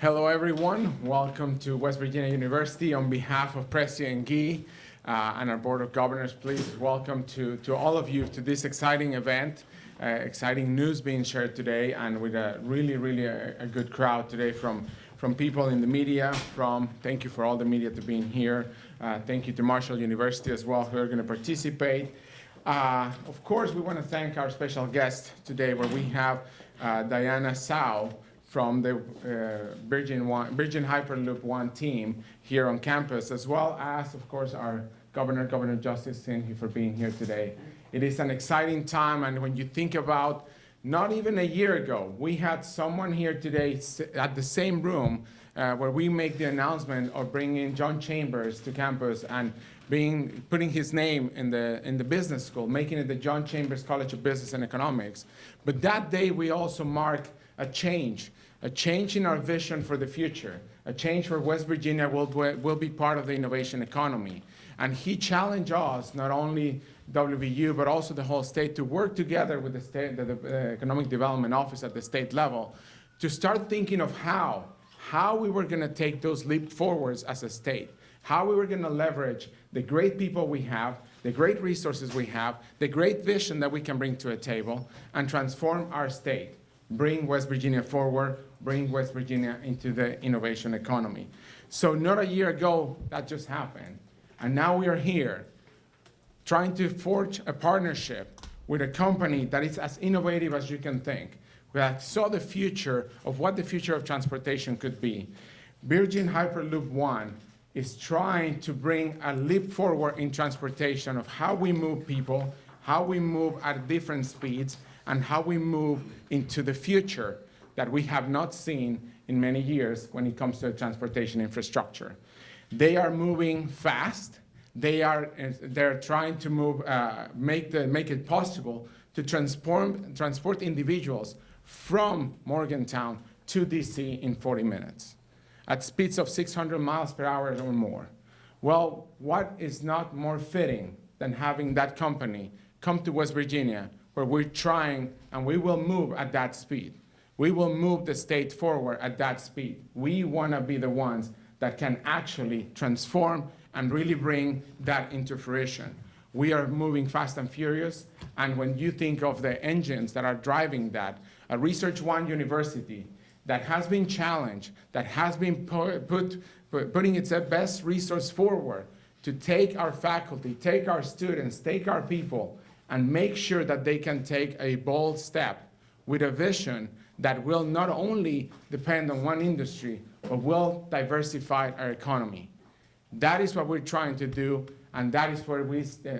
Hello, everyone. Welcome to West Virginia University. On behalf of President Gee uh, and our Board of Governors, please welcome to, to all of you to this exciting event, uh, exciting news being shared today, and with a really, really a, a, good crowd today from, from people in the media, from, thank you for all the media to being here. Uh, thank you to Marshall University as well who are going to participate. Uh, of course, we want to thank our special guest today where we have uh, Diana Tsao, from the uh, Virgin, One, Virgin Hyperloop One team here on campus, as well as, of course, our Governor, Governor Justice Thank you for being here today. It is an exciting time, and when you think about not even a year ago, we had someone here today at the same room uh, where we make the announcement of bringing John Chambers to campus and being, putting his name in the, in the business school, making it the John Chambers College of Business and Economics. But that day, we also mark a change a change in our vision for the future, a change where West Virginia will, will be part of the innovation economy. And he challenged us, not only WVU, but also the whole state, to work together with the, state, the, the Economic Development Office at the state level to start thinking of how, how we were going to take those leap forwards as a state, how we were going to leverage the great people we have, the great resources we have, the great vision that we can bring to a table, and transform our state bring West Virginia forward, bring West Virginia into the innovation economy. So not a year ago, that just happened. And now we are here trying to forge a partnership with a company that is as innovative as you can think, that saw the future of what the future of transportation could be. Virgin Hyperloop One is trying to bring a leap forward in transportation of how we move people, how we move at different speeds, and how we move into the future that we have not seen in many years when it comes to transportation infrastructure. They are moving fast. They are they're trying to move, uh, make, the, make it possible to transform, transport individuals from Morgantown to DC in 40 minutes at speeds of 600 miles per hour or more. Well, what is not more fitting than having that company come to West Virginia where we're trying and we will move at that speed. We will move the state forward at that speed. We want to be the ones that can actually transform and really bring that into fruition. We are moving fast and furious, and when you think of the engines that are driving that, a Research One university that has been challenged, that has been put, put, putting its best resource forward to take our faculty, take our students, take our people, and make sure that they can take a bold step with a vision that will not only depend on one industry, but will diversify our economy. That is what we're trying to do, and that is where we, uh, uh,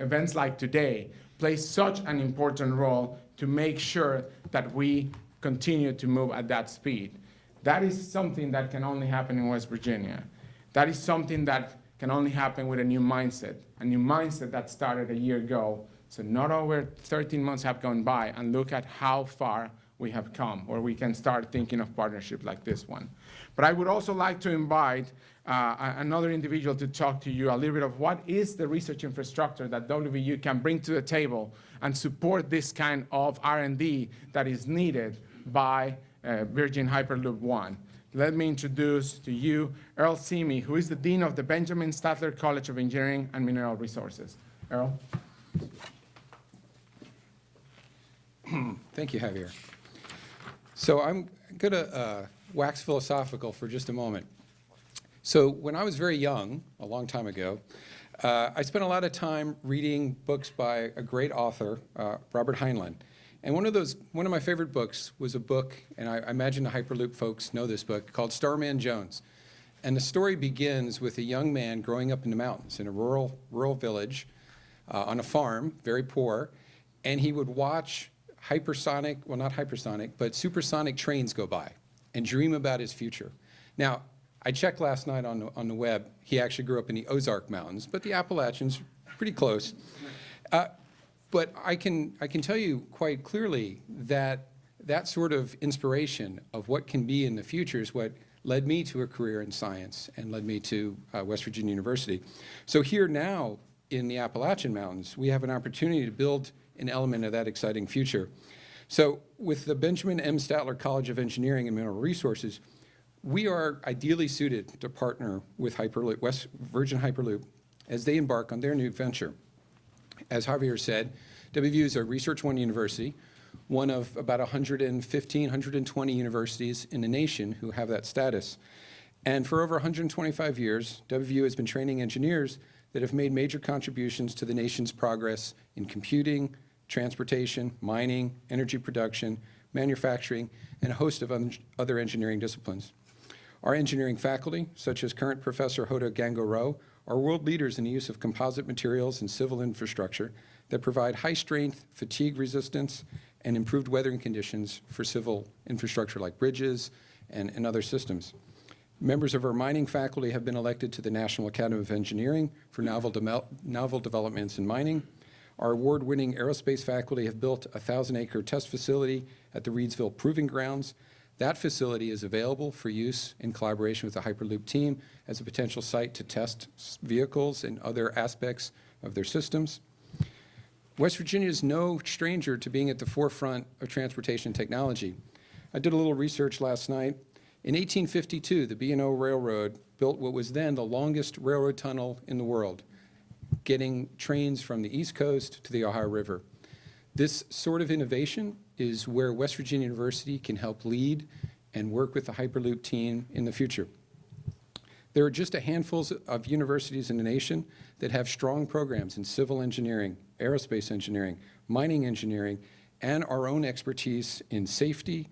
events like today play such an important role to make sure that we continue to move at that speed. That is something that can only happen in West Virginia. That is something that can only happen with a new mindset, a new mindset that started a year ago so not over 13 months have gone by and look at how far we have come, or we can start thinking of partnership like this one. But I would also like to invite uh, another individual to talk to you a little bit of what is the research infrastructure that WVU can bring to the table and support this kind of R&D that is needed by uh, Virgin Hyperloop One. Let me introduce to you Earl Scime, who is the Dean of the Benjamin Statler College of Engineering and Mineral Resources. Earl? Thank you, Javier. So I'm going to uh, wax philosophical for just a moment. So when I was very young, a long time ago, uh, I spent a lot of time reading books by a great author, uh, Robert Heinlein. And one of those, one of my favorite books was a book, and I, I imagine the Hyperloop folks know this book, called Starman Jones. And the story begins with a young man growing up in the mountains in a rural, rural village uh, on a farm, very poor, and he would watch hypersonic, well not hypersonic, but supersonic trains go by and dream about his future. Now, I checked last night on the, on the web. He actually grew up in the Ozark Mountains, but the Appalachians, are pretty close. Uh, but I can, I can tell you quite clearly that that sort of inspiration of what can be in the future is what led me to a career in science and led me to uh, West Virginia University. So here now in the Appalachian Mountains, we have an opportunity to build an element of that exciting future. So with the Benjamin M. Statler College of Engineering and Mineral Resources, We are ideally suited to partner with Hyperloop, West Virgin Hyperloop as they embark on their new venture. As Javier said, WVU is a Research One university, one of about 115, 120 universities in the nation who have that status. And for over 125 years, WVU has been training engineers that have made major contributions to the nation's progress in computing, transportation, mining, energy production, manufacturing, and a host of other engineering disciplines. Our engineering faculty, such as current Professor Hota GangaRao, are world leaders in the use of composite materials and civil infrastructure that provide high-strength, fatigue resistance, and improved weathering conditions for civil infrastructure like bridges and, and other systems. Members of our mining faculty have been elected to the National Academy of Engineering for novel, demel- novel developments in mining. Our award-winning aerospace faculty have built a 1,000-acre test facility at the Reedsville Proving Grounds. That facility is available for use in collaboration with the Hyperloop team as a potential site to test vehicles and other aspects of their systems. West Virginia is no stranger to being at the forefront of transportation technology. I did a little research last night. In 1852, the B&O Railroad built what was then the longest railroad tunnel in the world, getting trains from the East Coast to the Ohio River. This sort of innovation is where West Virginia University can help lead and work with the Hyperloop team in the future. There are just a handful of universities in the nation that have strong programs in civil engineering, aerospace engineering, mining engineering, and our own expertise in safety,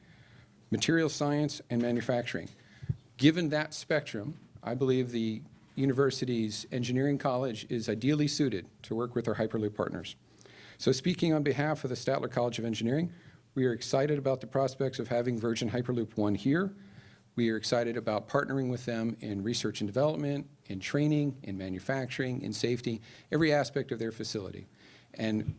material science, and manufacturing. Given that spectrum, I believe the university's engineering college is ideally suited to work with our Hyperloop partners. So speaking on behalf of the Statler College of Engineering, we are excited about the prospects of having Virgin Hyperloop One here. We are excited about partnering with them in research and development, in training, in manufacturing, in safety, every aspect of their facility. And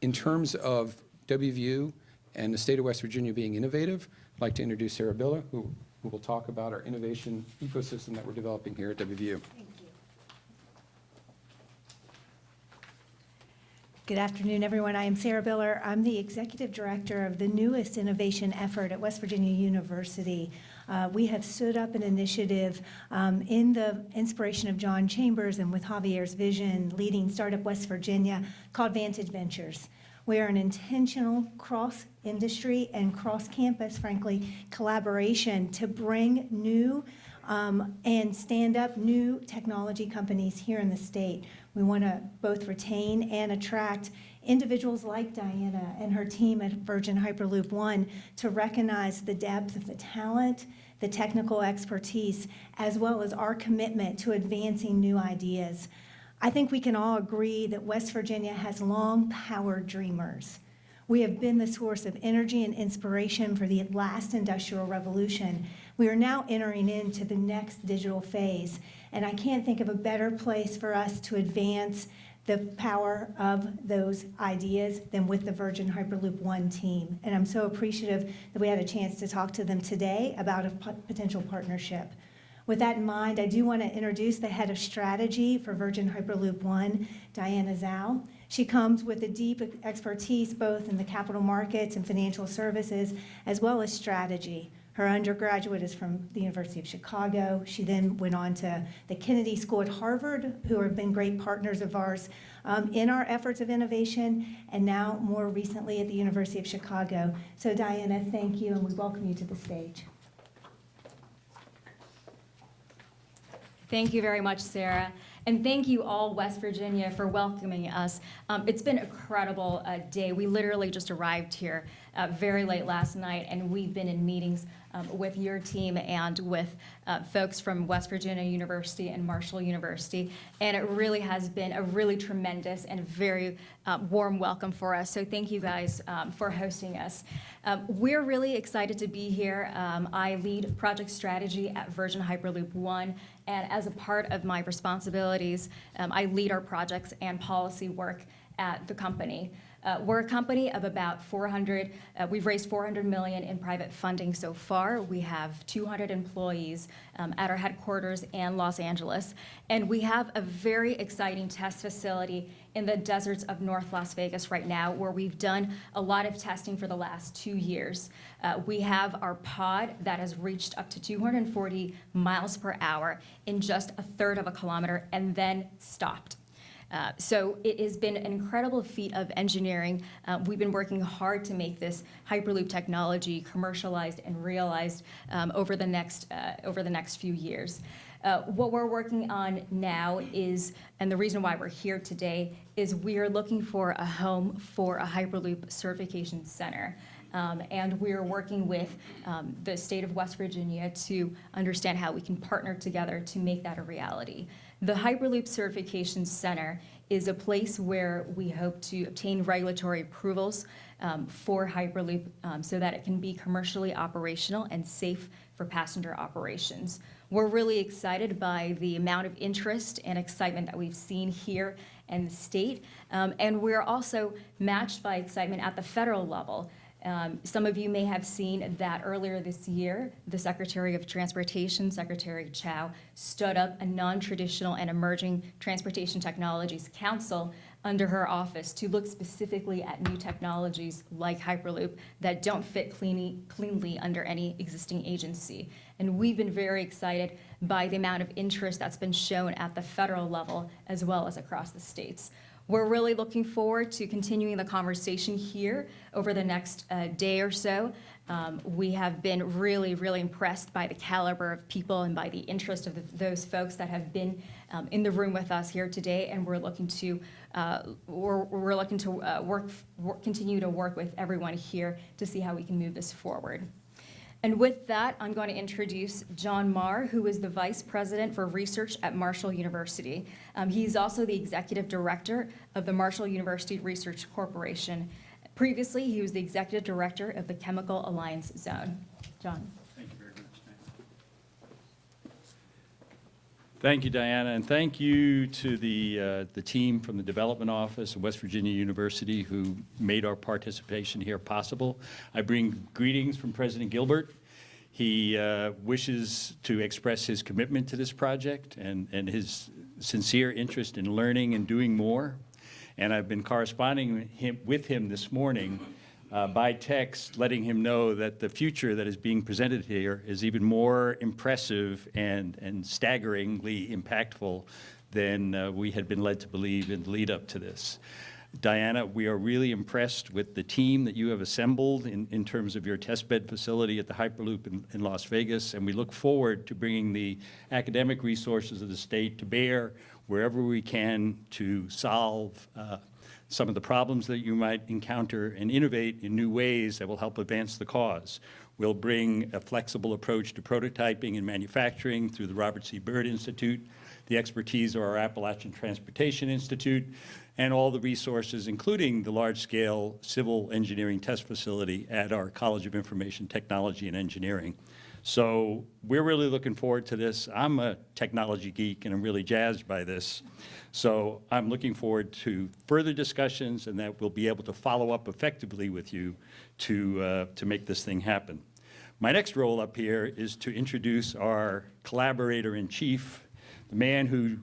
in terms of WVU and the state of West Virginia being innovative, I'd like to introduce Sarah Biller, who, who will talk about our innovation ecosystem that we're developing here at WVU. Thank you. Good afternoon, everyone. I am Sarah Biller. I'm the Executive Director of the newest innovation effort at West Virginia University. Uh, We have stood up an initiative um, in the inspiration of John Chambers and with Javier's vision, leading Startup West Virginia, called Vantage Ventures. We are an intentional cross-industry and cross-campus, frankly, collaboration to bring new um, and stand up new technology companies here in the state. We want to both retain and attract individuals like Diana and her team at Virgin Hyperloop One to recognize the depth of the talent, the technical expertise, as well as our commitment to advancing new ideas. I think we can all agree that West Virginia has long powered dreamers. We have been the source of energy and inspiration for the last industrial revolution. We are now entering into the next digital phase, and I can't think of a better place for us to advance the power of those ideas than with the Virgin Hyperloop One team. And I'm so appreciative that we had a chance to talk to them today about a potential partnership. With that in mind, I do want to introduce the head of strategy for Virgin Hyperloop One, Diana Zhao. She comes with a deep expertise both in the capital markets and financial services, as well as strategy. Her undergraduate is from the University of Chicago. She then went on to the Kennedy School at Harvard, who have been great partners of ours um, in our efforts of innovation, and now more recently at the University of Chicago. So Diana, thank you, and we welcome you to the stage. Thank you very much, Sarah. And thank you all, West Virginia, for welcoming us. Um, it's been a incredible uh, day. We literally just arrived here uh, very late last night, and we've been in meetings um, with your team and with uh, folks from West Virginia University and Marshall University. And it really has been a really tremendous and very uh, warm welcome for us. So thank you guys um, for hosting us. Um, we're really excited to be here. Um, I lead project strategy at Virgin Hyperloop One, and as a part of my responsibilities, um, I lead our projects and policy work at the company. Uh, we're a company of about 400, uh, we've raised 400 million in private funding so far. We have 200 employees um, at our headquarters in Los Angeles. And we have a very exciting test facility in the deserts of North Las Vegas right now, where we've done a lot of testing for the last two years. Uh, we have our pod that has reached up to 240 miles per hour in just a third of a kilometer and then stopped. Uh, So it has been an incredible feat of engineering. Uh, We've been working hard to make this Hyperloop technology commercialized and realized um, over the next, uh, over the next few years. Uh, What we're working on now is, and the reason why we're here today, is we are looking for a home for a Hyperloop certification center. Um, And we're working with um, the state of West Virginia to understand how we can partner together to make that a reality. The Hyperloop Certification Center is a place where we hope to obtain regulatory approvals um, for Hyperloop um, so that it can be commercially operational and safe for passenger operations. We're really excited by the amount of interest and excitement that we've seen here in the state. Um, And we're also matched by excitement at the federal level. Um, Some of you may have seen that earlier this year, the Secretary of Transportation, Secretary Chao, stood up a non-traditional and emerging transportation technologies council under her office to look specifically at new technologies like Hyperloop that don't fit cleanly, cleanly under any existing agency. And we've been very excited by the amount of interest that's been shown at the federal level as well as across the states. We're really looking forward to continuing the conversation here over the next uh, day or so. Um, We have been really, really impressed by the caliber of people and by the interest of the- those folks that have been um, in the room with us here today, and we're looking to, uh, we're we're looking to uh, work, work- continue to work with everyone here to see how we can move this forward. And with that, I'm going to introduce John Maher, who is the Vice President for Research at Marshall University. Um, He's also the Executive Director of the Marshall University Research Corporation. Previously, he was the Executive Director of the Chemical Alliance Zone. John? Thank you very much. Thank you, Diana, and thank you to the, uh, the team from the Development Office of West Virginia University who made our participation here possible. I bring greetings from President Gilbert. He uh, wishes to express his commitment to this project and, and his sincere interest in learning and doing more. And I've been corresponding with him, with him this morning uh, by text, letting him know that the future that is being presented here is even more impressive and, and staggeringly impactful than uh, we had been led to believe in the lead up to this. Diana, we are really impressed with the team that you have assembled in, in terms of your testbed facility at the Hyperloop in, in Las Vegas, and we look forward to bringing the academic resources of the state to bear wherever we can to solve uh, some of the problems that you might encounter and innovate in new ways that will help advance the cause. We'll bring a flexible approach to prototyping and manufacturing through the Robert C. Byrd Institute, the expertise of our Appalachian Transportation Institute, and all the resources, including the large-scale civil engineering test facility at our College of Information Technology and Engineering. So we're really looking forward to this. I'm a technology geek, and I'm really jazzed by this. So I'm looking forward to further discussions, and that we'll be able to follow up effectively with you to, uh, to make this thing happen. My next role up here is to introduce our collaborator-in-chief, the man who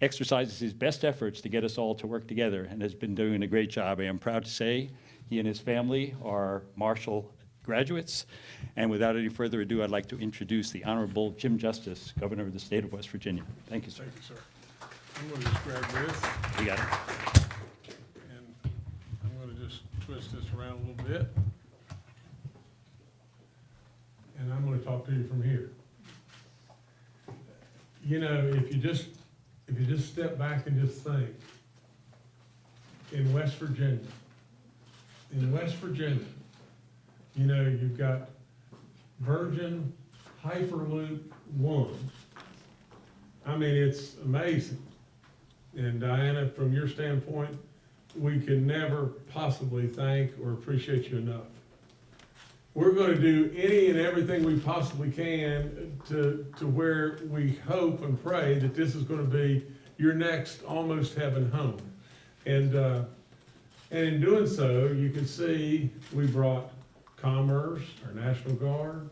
exercises his best efforts to get us all to work together and has been doing a great job. I am proud to say he and his family are Marshall graduates. And without any further ado, I'd like to introduce the Honorable Jim Justice, Governor of the State of West Virginia. Thank you, sir. Thank you, sir. I'm going to just grab this, We got it. and I'm going to just twist this around a little bit. And I'm going to talk to you from here. You know, if you just, if you just step back and just think, in West Virginia, in West Virginia, you know, you've got Virgin Hyperloop One. I mean, it's amazing. And Diana, from your standpoint, we can never possibly thank or appreciate you enough. We're gonna do any and everything we possibly can to, to where we hope and pray that this is gonna be your next almost heaven home. And, uh, and in doing so, you can see we brought commerce, our National Guard,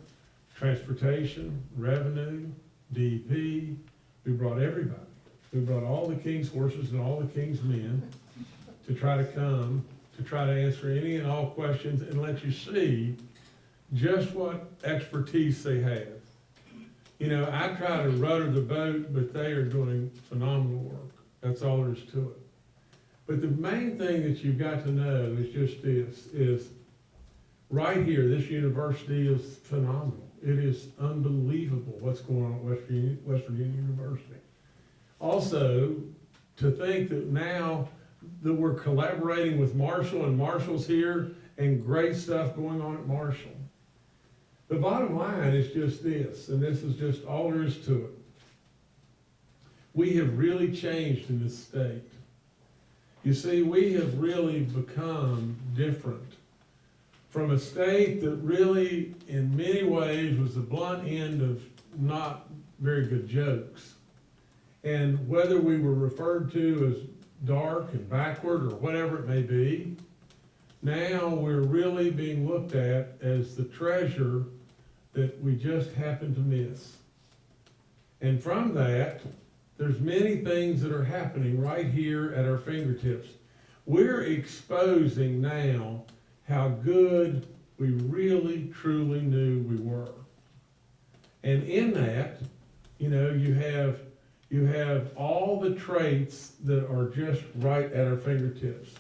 transportation, revenue, DP. We brought everybody. We brought all the king's horses and all the king's men to try to come, to try to answer any and all questions and let you see just what expertise they have. You know, I try to rudder the boat, but they are doing phenomenal work. That's all there is to it. But the main thing that you've got to know is just this, is right here, this university is phenomenal. It is unbelievable what's going on at West Virginia, West Virginia University. Also, to think that now that we're collaborating with Marshall and Marshall's here and great stuff going on at Marshall. The bottom line is just this, and this is just all there is to it. We have really changed in this state. You see, we have really become different from a state that really, in many ways, was the blunt end of not very good jokes. And whether we were referred to as dark and backward or whatever it may be, now we're really being looked at as the treasure that we just happened to miss. And from that, there's many things that are happening right here at our fingertips. We're exposing now how good we really truly knew we were. And in that, you know, you have you have all the traits that are just right at our fingertips.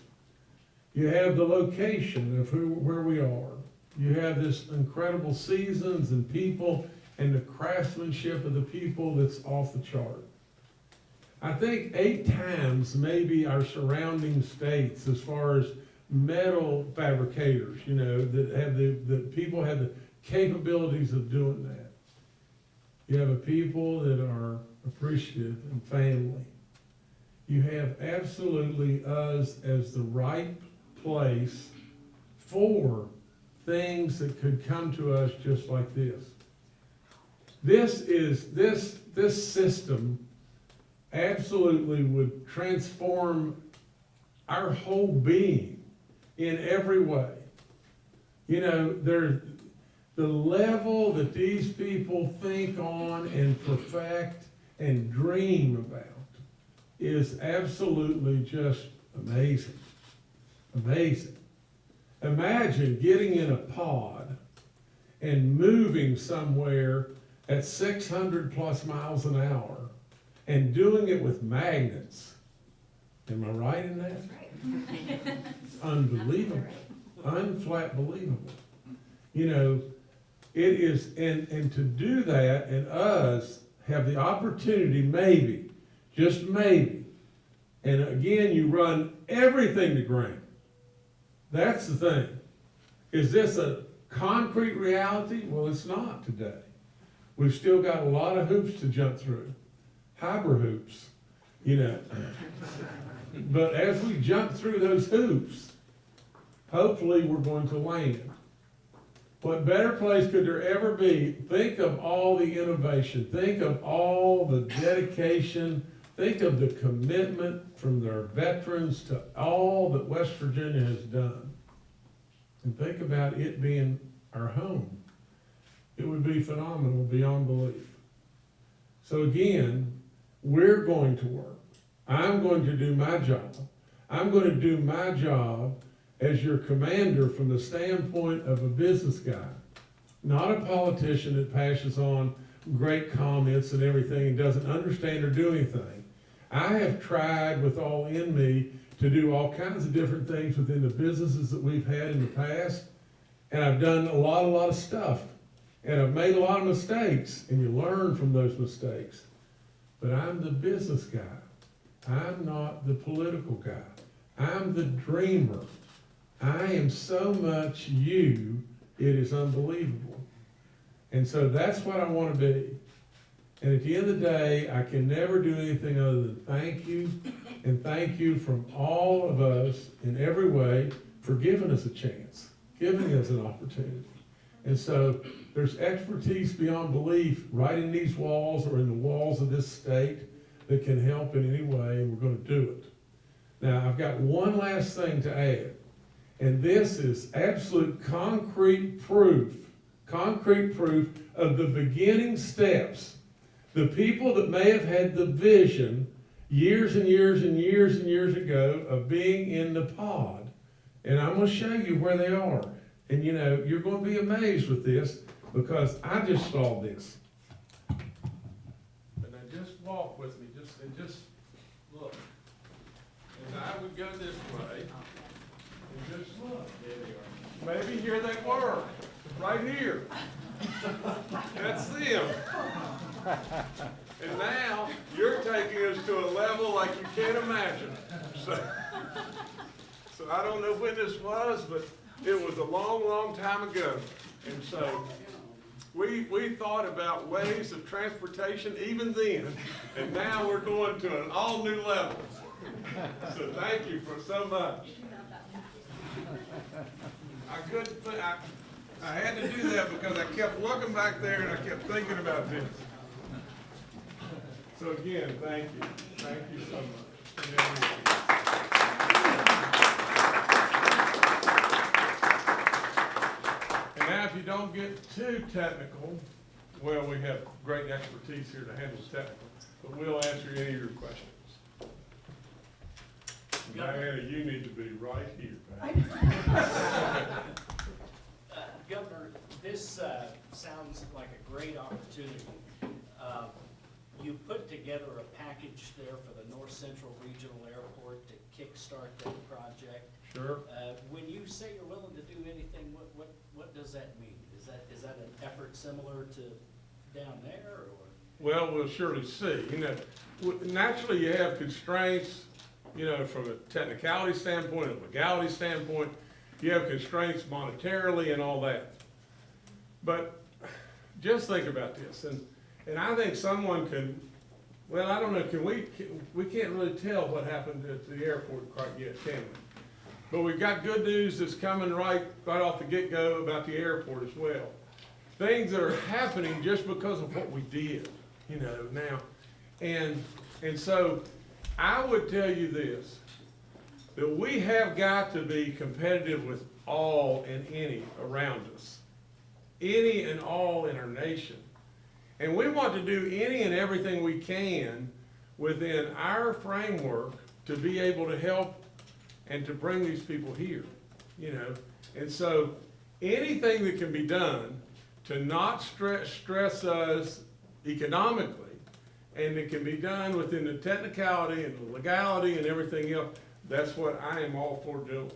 You have the location of who where we are. You have this incredible seasons and people and the craftsmanship of the people that's off the chart. I think eight times maybe our surrounding states as far as metal fabricators, you know, that have the, that people have the capabilities of doing that. You have a people that are appreciative and family. You have absolutely us as the right place for things that could come to us just like this. This is, this, this system absolutely would transform our whole being in every way. You know, the level that these people think on and perfect and dream about is absolutely just amazing. Amazing. Imagine getting in a pod and moving somewhere at 600 plus miles an hour and doing it with magnets. Am I right in that? Unbelievable. Unflat believable. You know, it is, and, and to do that and us have the opportunity, maybe, just maybe, and again, you run everything to ground. That's the thing. Is this a concrete reality? Well, it's not today. We've still got a lot of hoops to jump through, hyper hoops, you know. But as we jump through those hoops, hopefully we're going to land. What better place could there ever be? Think of all the innovation, think of all the dedication, think of the commitment from their veterans to all that West Virginia has done. And think about it being our home. It would be phenomenal beyond belief. So again, we're going to work. I'm going to do my job. I'm going to do my job as your commander from the standpoint of a business guy, not a politician that passes on great comments and everything and doesn't understand or do anything. I have tried with all in me to do all kinds of different things within the businesses that we've had in the past, and I've done a lot, a lot of stuff, and I've made a lot of mistakes, and you learn from those mistakes. But I'm the business guy. I'm not the political guy. I'm the dreamer. I am so much you, it is unbelievable. And so that's what I want to be. And at the end of the day, I can never do anything other than thank you and thank you from all of us in every way for giving us a chance, giving us an opportunity. And so there's expertise beyond belief right in these walls or in the walls of this state that can help in any way, and we're going to do it. Now, I've got one last thing to add. And this is absolute concrete proof, concrete proof of the beginning steps. The people that may have had the vision years and years and years and years ago of being in the pod. And I'm gonna show you where they are. And you know, you're gonna be amazed with this because I just saw this. And now just walk with me, and just look. And I would go this way and just look. Maybe here they were, right here. That's them. And now, you're taking us to a level like you can't imagine. So, so I don't know when this was, but it was a long, long time ago. And so, we, we thought about ways of transportation even then, and now we're going to an all-new level. So thank you for so much. I couldn't, thi- I, I had to do that because I kept looking back there and I kept thinking about this. So again, thank you, thank you don't get too technical, well, we have great expertise here to handle technical, but we'll answer any of your questions. Diana, you need to be right here. Uh, Governor, this uh, sounds like a great opportunity. Uh, You put together a package there for the North Central Regional Airport to kickstart that project. Sure. Uh, When you say you're willing to do anything, what, what, what does that mean? Is that, is that an effort similar to down there, or? Well, we'll surely see. You know, naturally you have constraints, you know, from a technicality standpoint, a legality standpoint. You have constraints monetarily and all that. But just think about this, and, and I think someone can, well, I don't know, can we, can- we can't really tell what happened at the airport quite yet, can we? But we've got good news that's coming right, right off the get-go about the airport as well. Things that are happening just because of what we did, you know, now. And, and so I would tell you this, that we have got to be competitive with all and any around us. Any and all in our nation. And we want to do any and everything we can within our framework to be able to help and to bring these people here, you know? And so, anything that can be done to not stress, stress us economically, and it can be done within the technicality and the legality and everything else, that's what I am all for doing.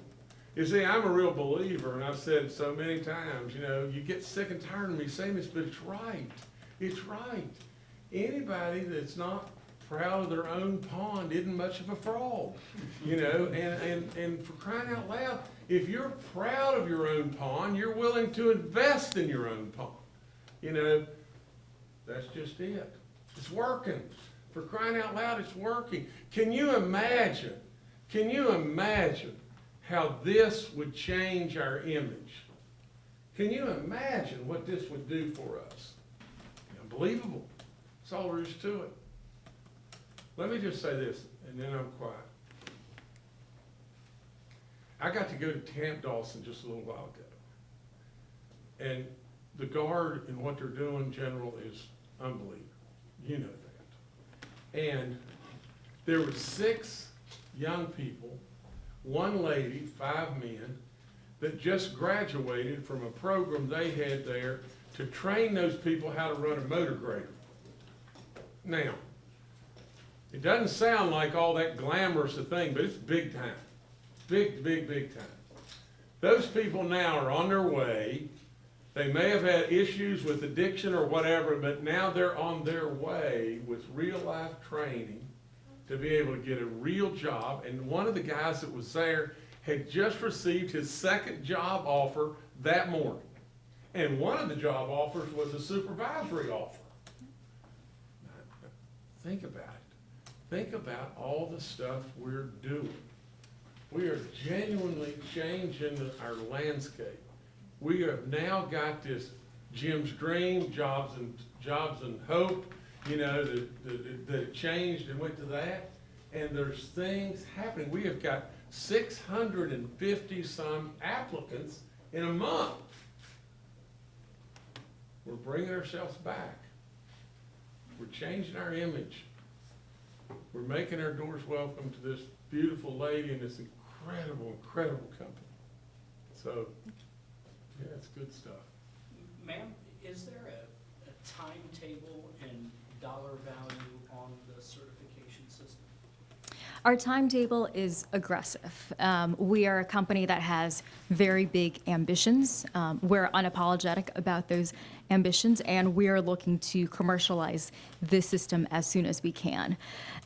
You see, I'm a real believer, and I've said so many times, you know, you get sick and tired of me saying this, but it's right. It's right. Anybody that's not proud of their own pond isn't much of a frog, you know, and, and, and for crying out loud, if you're proud of your own pond, you're willing to invest in your own pond. You know, that's just it. It's working. For crying out loud, it's working. Can you imagine, can you imagine how this would change our image? Can you imagine what this would do for us? Unbelievable. That's all there is to it. Let me just say this, and then I'm quiet. I got to go to Camp Dawson just a little while ago. And the guard and what they're doing, General, is unbelievable. You know that. And there were six young people, one lady, five men, that just graduated from a program they had there to train those people how to run a motor grader. Now, it doesn't sound like all that glamorous a thing, but it's big time. Big, big, big time. Those people now are on their way. They may have had issues with addiction or whatever, but now they're on their way with real life training to be able to get a real job. And one of the guys that was there had just received his second job offer that morning. And one of the job offers was a supervisory offer. Think about it. Think about all the stuff we're doing. We are genuinely changing our landscape. We have now got this Jim's Dream, Jobs and, Jobs and Hope, you know, that, that, that changed and went to that. And there's things happening. We have got six hundred and fifty some applicants in a month. We're bringing ourselves back. We're changing our image. We're making our doors welcome to this beautiful lady and this incredible, incredible company. So, yeah, it's good stuff. Ma'am, is there a, a timetable and dollar value on the certification system? Our timetable is aggressive. Um, we are a company that has very big ambitions. Um, we're unapologetic about those ambitions, and we are looking to commercialize this system as soon as we can.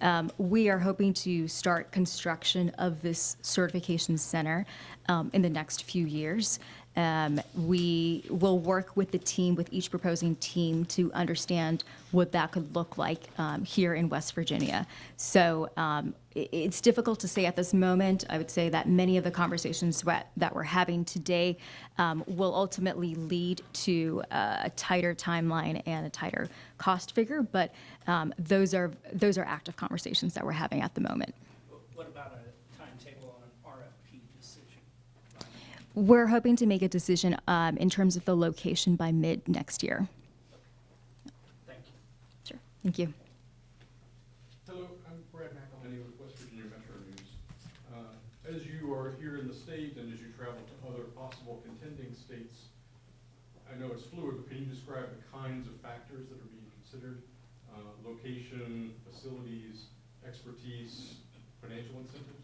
Um, we are hoping to start construction of this certification center um, in the next few years. Um, we will work with the team, with each proposing team, to understand what that could look like um, here in West Virginia. So um, i- it's difficult to say at this moment. I would say that many of the conversations that, that we're having today um, will ultimately lead to uh, a tighter timeline and a tighter cost figure. But um, those are those are active conversations that we're having at the moment. What about a timetable on an RFP decision? We're hoping to make a decision um, in terms of the location by mid next year. Thank you. Sure. Thank you. Hello, I'm Brad McElhinny with West Virginia Metro News. Uh, As you are here in the state and as you travel to other possible contending states, I know it's fluid, but can you describe the kinds of factors that are being considered? Uh, Location, facilities, expertise, financial incentives?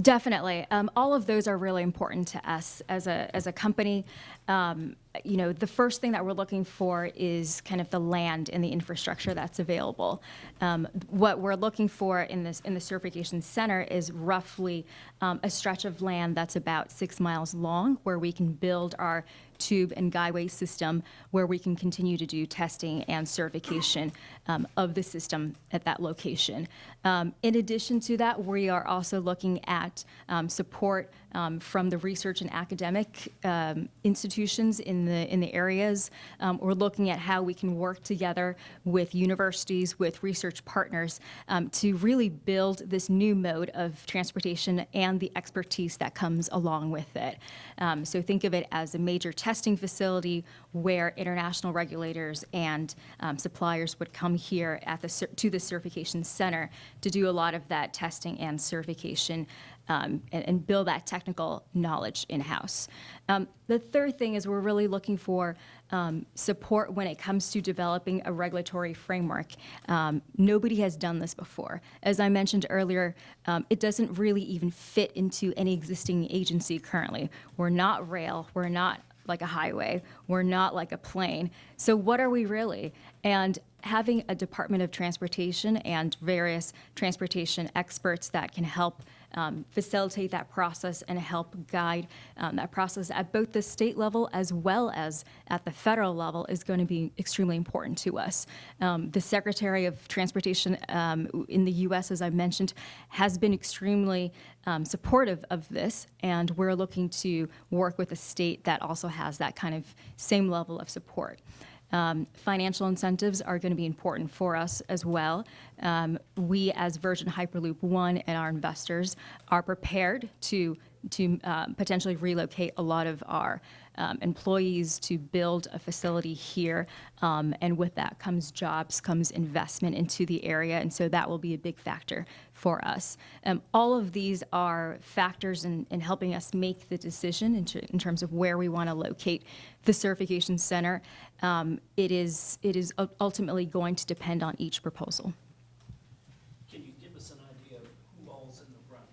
Definitely. Um, all of those are really important to us as a, as a company. Um, you know, the first thing that we're looking for is kind of the land and the infrastructure that's available. Um, what we're looking for in this in the certification center is roughly um, a stretch of land that's about six miles long, where we can build our tube and guideway system, where we can continue to do testing and certification um, of the system at that location. Um, in addition to that, we are also looking at um, support from the research and academic um, institutions in the in the areas. Um, we're looking at how we can work together with universities, with research partners, um, to really build this new mode of transportation and the expertise that comes along with it. Um, so think of it as a major testing facility where international regulators and um, suppliers would come here at the to the certification center to do a lot of that testing and certification um, and, and build that technical knowledge in-house. Um, the third thing is we're really looking for um, support when it comes to developing a regulatory framework. Um, nobody has done this before. As I mentioned earlier, um, it doesn't really even fit into any existing agency currently. We're not rail, we're not like a highway, we're not like a plane. So what are we really? And having a Department of Transportation and various transportation experts that can help um, facilitate that process and help guide um, that process at both the state level as well as at the federal level is going to be extremely important to us. Um, the Secretary of Transportation um, in the U.S., as I mentioned, has been extremely um, supportive of this, and we're looking to work with a state that also has that kind of same level of support. Um, financial incentives are going to be important for us as well. Um, we, as Virgin Hyperloop One and our investors, are prepared to to um, potentially relocate a lot of our um, employees to build a facility here, um, and with that comes jobs, comes investment into the area, and so that will be a big factor for us. Um, all of these are factors in, in helping us make the decision in, in terms of where we want to locate the certification center. Um, it is it is ultimately going to depend on each proposal. Can you give us an idea of who all's in the running?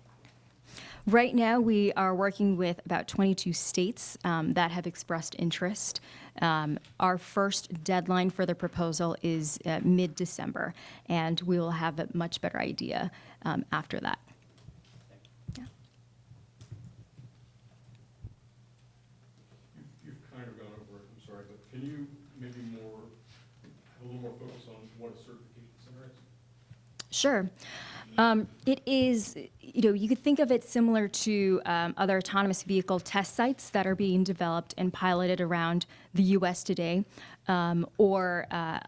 Right now, we are working with about 22 states um, that have expressed interest. Um, our first deadline for the proposal is uh, mid-December, and we will have a much better idea um, after that. Yeah. You've, you've kind of gone over it, I'm sorry, but can you maybe more, have a little more focus on what a certification center is? Sure. Um, it is, you know, you could think of it similar to um, other autonomous vehicle test sites that are being developed and piloted around the U.S. today, um, or uh,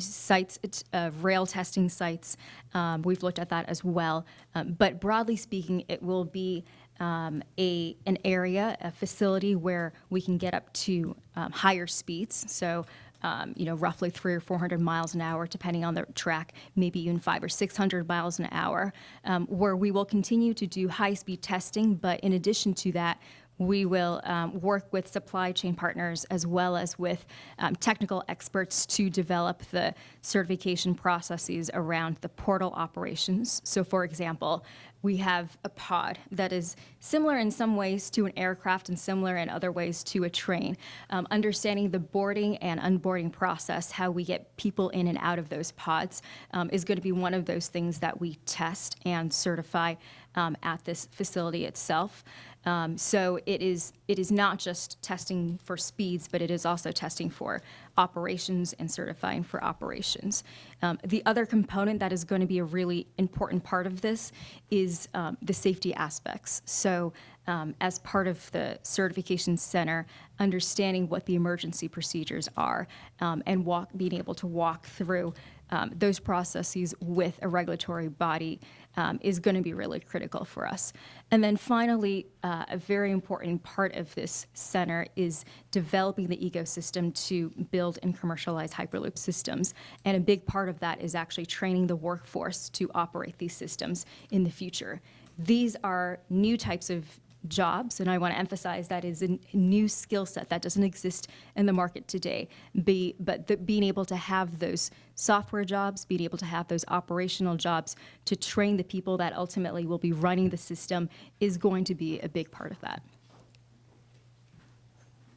sites, uh, rail testing sites. Um, we've looked at that as well. Um, but broadly speaking, it will be um, a an area, a facility where we can get up to um, higher speeds. So um, you know, roughly three or 400 miles an hour, depending on the track, maybe even five or 600 miles an hour, um, where we will continue to do high-speed testing. But in addition to that, we will um, work with supply chain partners as well as with um, technical experts to develop the certification processes around the portal operations. So, for example, we have a pod that is similar in some ways to an aircraft and similar in other ways to a train. Um, understanding the boarding and unboarding process, how we get people in and out of those pods, um, is going to be one of those things that we test and certify um, at this facility itself. Um, so it is it is not just testing for speeds, but it is also testing for operations and certifying for operations. Um, the other component that is going to be a really important part of this is um, the safety aspects. So um, as part of the certification center, understanding what the emergency procedures are um, and walk, being able to walk through um, those processes with a regulatory body um, is going to be really critical for us. And then finally, uh, a very important part of this center is developing the ecosystem to build and commercialize Hyperloop systems. And a big part of that is actually training the workforce to operate these systems in the future. These are new types of jobs, and I want to emphasize that is a new skill set that doesn't exist in the market today. Be, but the, being able to have those software jobs, being able to have those operational jobs to train the people that ultimately will be running the system is going to be a big part of that.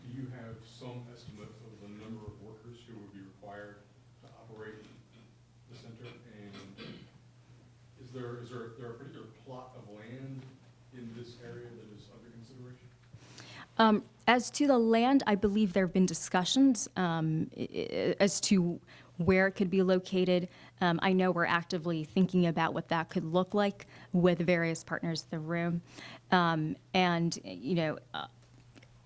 Do you have some estimate of the number of workers who would be required to operate the center? And is there, is there, there a particular plot of land in this area that is under consideration? Um, As to the land, I believe there have been discussions um, as to where it could be located. Um, I know we're actively thinking about what that could look like with various partners in the room. Um, And, you know, uh,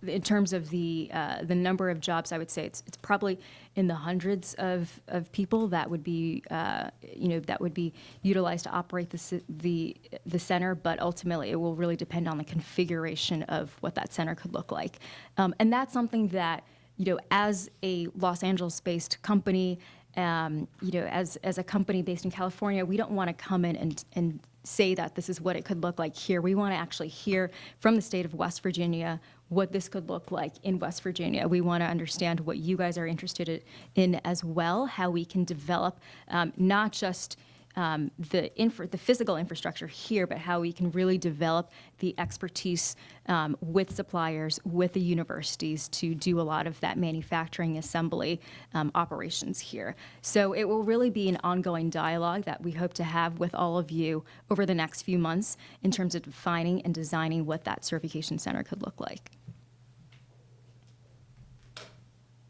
in terms of the, uh, the number of jobs, I would say it's, it's probably in the hundreds of, of people that would be, uh, you know, that would be utilized to operate the, the, the center, but ultimately it will really depend on the configuration of what that center could look like. Um, and that's something that, you know, as a Los Angeles-based company, um, you know, as, as a company based in California, we don't want to come in and, and say that this is what it could look like here. We want to actually hear from the state of West Virginia what this could look like in West Virginia. We want to understand what you guys are interested in as well, how we can develop um, not just um, the the physical infrastructure here, but how we can really develop the expertise um, with suppliers, with the universities to do a lot of that manufacturing assembly um, operations here. So it will really be an ongoing dialogue that we hope to have with all of you over the next few months in terms of defining and designing what that certification center could look like.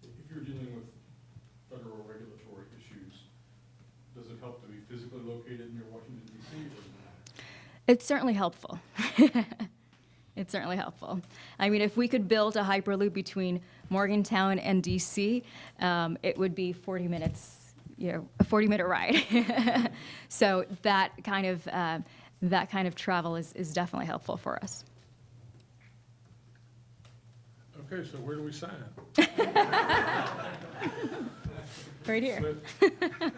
If you're dealing with federal regulatory issues, does it help to be physically located near Washington DC or does it matter? It's certainly helpful. it's certainly helpful. I mean, if we could build a hyperloop between Morgantown and DC, um, it would be 40 minutes, you know, a 40-minute ride. so that kind of uh, that kind of travel is, is definitely helpful for us. Okay, so where do we sign? Right here. Let-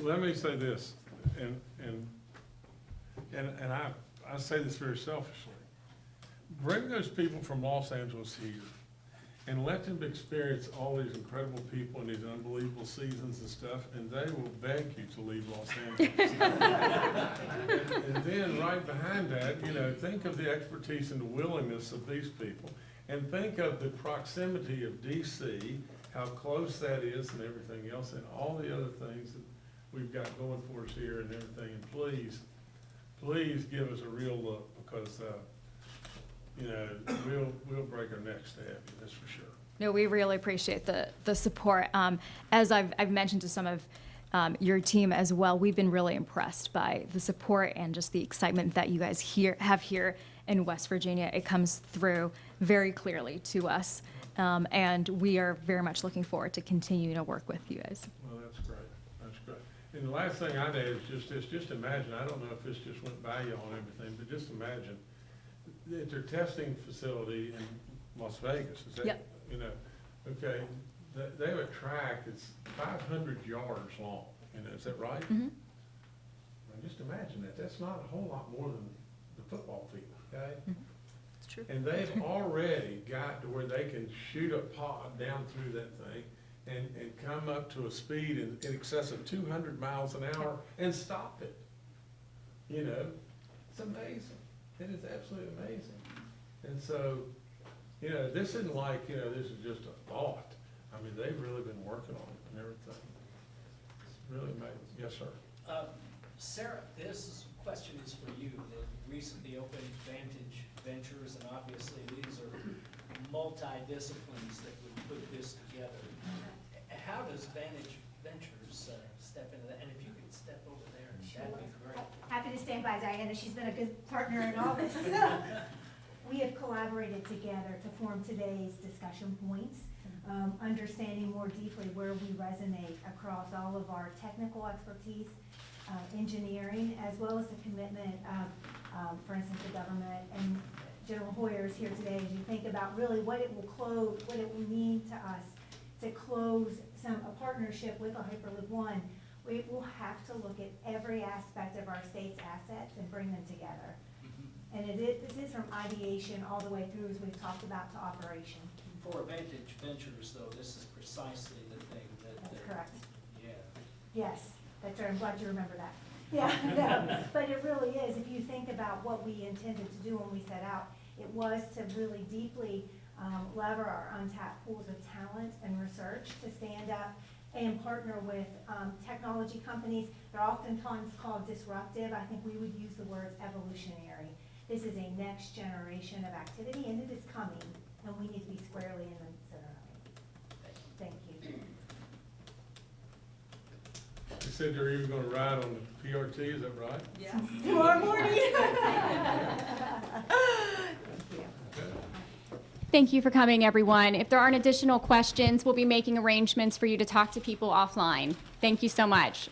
Let me say this, and, and, and, and I, I say this very selfishly. Bring those people from Los Angeles here and let them experience all these incredible people and these unbelievable seasons and stuff, and they will beg you to leave Los Angeles. And and then right behind that, you know, think of the expertise and the willingness of these people. And think of the proximity of DC, how close that is and everything else, and all the other things that we've got going for us here and everything. And please, please give us a real look, because, uh, you know, we'll, we'll break our necks to have you, that's for sure. No, we really appreciate the, the support. Um, as I've, I've mentioned to some of um, your team as well, we've been really impressed by the support and just the excitement that you guys here, have here in West Virginia. It comes through very clearly to us. Um, and we are very much looking forward to continuing to work with you guys. Well, that's great, that's great. And the last thing I'd add is just this, just imagine, I don't know if this just went by y'all and everything, but just imagine that their testing facility in Las Vegas, is that, Yep. you know, okay, They, they have a track that's five hundred yards long, you know, is that right? Mhm. Now, just imagine that, that's not a whole lot more than the football field, okay? It's true. And they've already got to where they can shoot a pod down through that thing and, and come up to a speed in, in excess of two hundred miles an hour and stop it. You know, it's amazing. It is absolutely amazing. And so, you know, this isn't like, you know, this is just a thought. I mean, they've really been working on it and everything. It's really amazing. Yes, sir. Uh, Sarah, this question is for you. The recently opened Vantage Ventures, and obviously these are multi-disciplines that would put this together. How does Vantage Ventures uh, step into that? And if you could step over there, that'd be great. Happy to stand by Diana, she's been a good partner in all this. We have collaborated together to form today's discussion points, um, understanding more deeply where we resonate across all of our technical expertise, uh, engineering, as well as the commitment of, um, for instance, the government. And General Hoyer is here today, as you think about really what it will close, what it will mean to us to close some, a partnership with a Hyperloop One, we will have to look at every aspect of our state's assets and bring them together. Mm-hmm. And it is, this is from ideation all the way through, as we've talked about, to operation. For Vantage Ventures, though, this is precisely the thing that. That's that- correct. Yeah. Yes, that's right, I'm glad you remember that. Yeah, no, but it really is, if you think about what we intended to do when we set out, it was to really deeply um, lever our untapped pools of talent and research to stand up and partner with um, technology companies. They're oftentimes called disruptive, I think we would use the words evolutionary. This is a next generation of activity, and it is coming, and we need to be squarely in the center of it. Thank you. They said they're even gonna ride on the PRT, is that right? Yeah. Tomorrow morning. Thank you for coming, everyone. If there aren't additional questions, we'll be making arrangements for you to talk to people offline. Thank you so much.